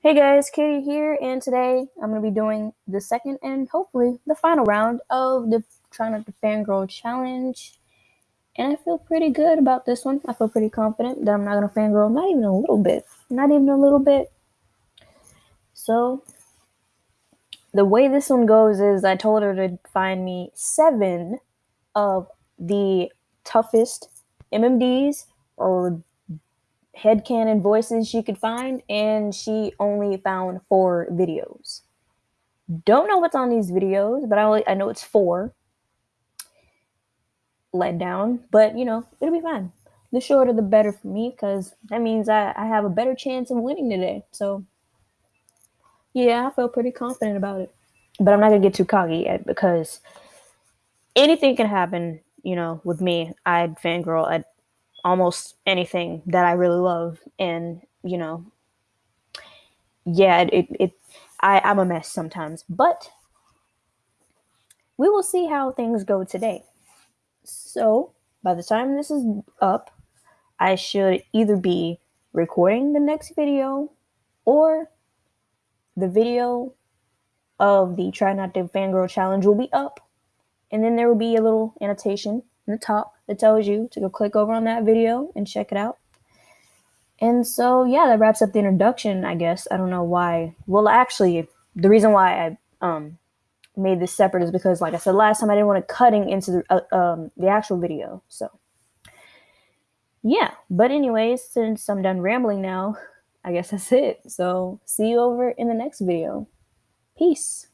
Hey guys, Katie here, and today I'm going to be doing the second and hopefully the final round of the Try Not to Fangirl Challenge. And I feel pretty good about this one. I feel pretty confident that I'm not going to fangirl, not even a little bit. Not even a little bit. So, the way this one goes is I told her to find me seven of the toughest MMDs or headcanon voices she could find, and she only found four videos. Don't know what's on these videos, but I, only, I know it's four. Let down, but you know, it'll be fine. The shorter the better for me, because that means I, I have a better chance of winning today. So, yeah, I feel pretty confident about it. But I'm not gonna get too cocky yet because anything can happen, you know, with me. I'd fangirl at almost anything that I really love. And, you know, yeah, it, it, I, I'm a mess sometimes. But we will see how things go today. So by the time this is up, I should either be recording the next video or the video of the Try Not to Fangirl Challenge will be up. And then there will be a little annotation in the top that tells you to go click over on that video and check it out. And so, yeah, that wraps up the introduction, I guess. I don't know why. Well, actually, the reason why I um, made this separate is because, like I said last time, I didn't want to cutting into the, uh, um, the actual video. So, yeah. But, anyways, since I'm done rambling now, I guess that's it. So, see you over in the next video. Peace.